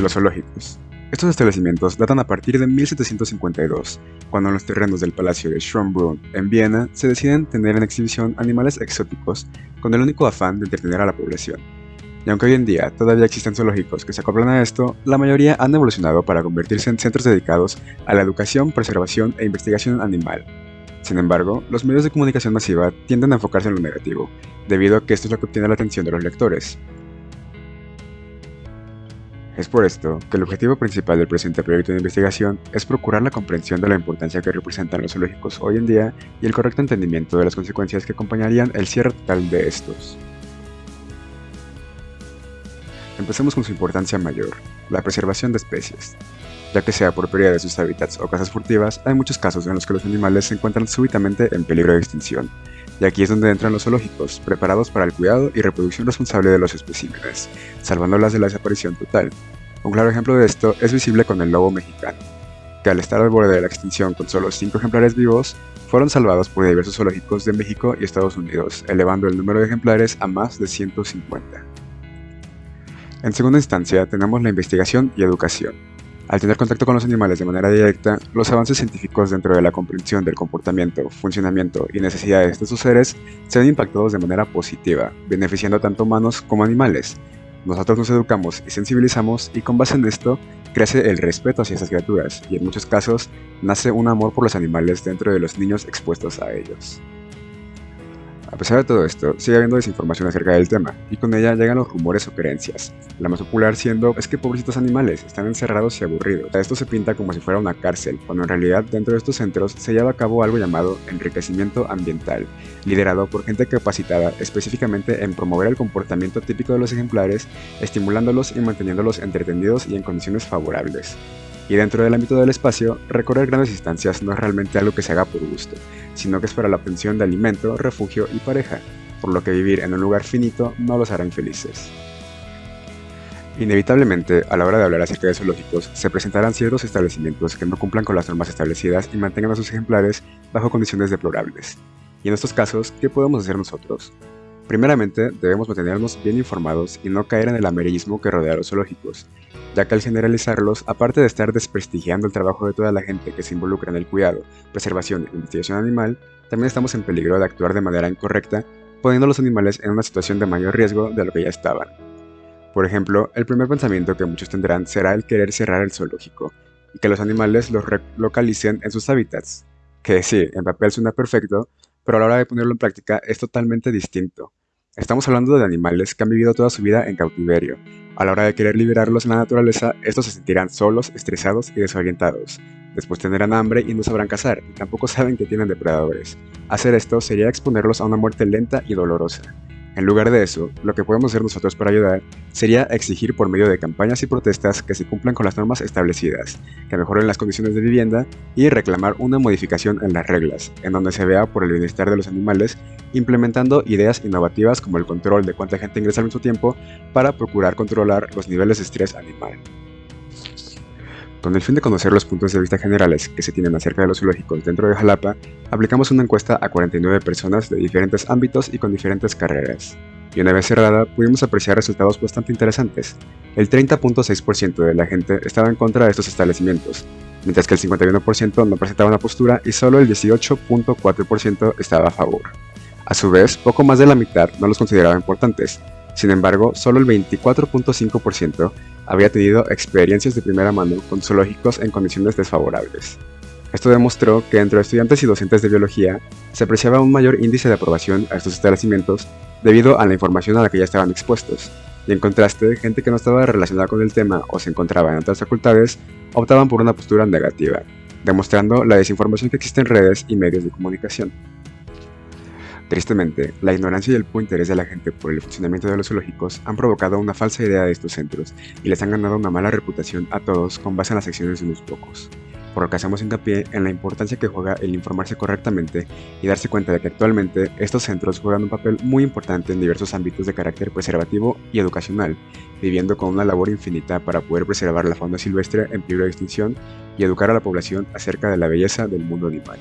Los zoológicos. Estos establecimientos datan a partir de 1752, cuando en los terrenos del Palacio de Schönbrunn, en Viena, se deciden tener en exhibición animales exóticos con el único afán de entretener a la población. Y aunque hoy en día todavía existen zoológicos que se acoplan a esto, la mayoría han evolucionado para convertirse en centros dedicados a la educación, preservación e investigación animal. Sin embargo, los medios de comunicación masiva tienden a enfocarse en lo negativo, debido a que esto es lo que obtiene la atención de los lectores, es por esto que el objetivo principal del presente proyecto de investigación es procurar la comprensión de la importancia que representan los zoológicos hoy en día y el correcto entendimiento de las consecuencias que acompañarían el cierre total de estos. Empecemos con su importancia mayor, la preservación de especies. Ya que sea por pérdida de sus hábitats o casas furtivas, hay muchos casos en los que los animales se encuentran súbitamente en peligro de extinción, y aquí es donde entran los zoológicos, preparados para el cuidado y reproducción responsable de los especímenes, salvándolas de la desaparición total, un claro ejemplo de esto es visible con el lobo mexicano, que al estar al borde de la extinción con solo 5 ejemplares vivos, fueron salvados por diversos zoológicos de México y Estados Unidos, elevando el número de ejemplares a más de 150. En segunda instancia tenemos la investigación y educación. Al tener contacto con los animales de manera directa, los avances científicos dentro de la comprensión del comportamiento, funcionamiento y necesidades de sus seres se ven impactados de manera positiva, beneficiando tanto humanos como animales, nosotros nos educamos y sensibilizamos y con base en esto crece el respeto hacia esas criaturas y en muchos casos nace un amor por los animales dentro de los niños expuestos a ellos. A pesar de todo esto, sigue habiendo desinformación acerca del tema, y con ella llegan los rumores o creencias. La más popular siendo es que pobrecitos animales están encerrados y aburridos. Esto se pinta como si fuera una cárcel, cuando en realidad dentro de estos centros se lleva a cabo algo llamado enriquecimiento ambiental, liderado por gente capacitada específicamente en promover el comportamiento típico de los ejemplares, estimulándolos y manteniéndolos entretenidos y en condiciones favorables. Y dentro del ámbito del espacio, recorrer grandes distancias no es realmente algo que se haga por gusto, sino que es para la obtención de alimento, refugio y pareja, por lo que vivir en un lugar finito no los hará infelices. Inevitablemente, a la hora de hablar acerca de zoológicos, se presentarán ciertos establecimientos que no cumplan con las normas establecidas y mantengan a sus ejemplares bajo condiciones deplorables. Y en estos casos, ¿qué podemos hacer nosotros? Primeramente, debemos mantenernos bien informados y no caer en el amarillismo que rodea a los zoológicos, ya que al generalizarlos, aparte de estar desprestigiando el trabajo de toda la gente que se involucra en el cuidado, preservación e investigación animal, también estamos en peligro de actuar de manera incorrecta, poniendo a los animales en una situación de mayor riesgo de lo que ya estaban. Por ejemplo, el primer pensamiento que muchos tendrán será el querer cerrar el zoológico, y que los animales los localicen en sus hábitats, que sí, en papel suena perfecto, pero a la hora de ponerlo en práctica es totalmente distinto. Estamos hablando de animales que han vivido toda su vida en cautiverio. A la hora de querer liberarlos en la naturaleza, estos se sentirán solos, estresados y desorientados. Después tendrán hambre y no sabrán cazar, y tampoco saben que tienen depredadores. Hacer esto sería exponerlos a una muerte lenta y dolorosa. En lugar de eso, lo que podemos hacer nosotros para ayudar sería exigir por medio de campañas y protestas que se cumplan con las normas establecidas, que mejoren las condiciones de vivienda y reclamar una modificación en las reglas, en donde se vea por el bienestar de los animales, implementando ideas innovativas como el control de cuánta gente ingresa al mismo tiempo para procurar controlar los niveles de estrés animal. Con el fin de conocer los puntos de vista generales que se tienen acerca de los zoológicos dentro de Jalapa, aplicamos una encuesta a 49 personas de diferentes ámbitos y con diferentes carreras. Y una vez cerrada, pudimos apreciar resultados bastante interesantes. El 30.6% de la gente estaba en contra de estos establecimientos, mientras que el 51% no presentaba una postura y solo el 18.4% estaba a favor. A su vez, poco más de la mitad no los consideraba importantes, sin embargo, solo el 24.5% había tenido experiencias de primera mano con zoológicos en condiciones desfavorables. Esto demostró que entre estudiantes y docentes de biología se apreciaba un mayor índice de aprobación a estos establecimientos debido a la información a la que ya estaban expuestos, y en contraste, gente que no estaba relacionada con el tema o se encontraba en otras facultades optaban por una postura negativa, demostrando la desinformación que existe en redes y medios de comunicación. Tristemente, la ignorancia y el poco interés de la gente por el funcionamiento de los zoológicos han provocado una falsa idea de estos centros y les han ganado una mala reputación a todos con base en las acciones de unos pocos. Por lo que hacemos hincapié en la importancia que juega el informarse correctamente y darse cuenta de que actualmente estos centros juegan un papel muy importante en diversos ámbitos de carácter preservativo y educacional, viviendo con una labor infinita para poder preservar la fauna silvestre en peligro de extinción y educar a la población acerca de la belleza del mundo animal.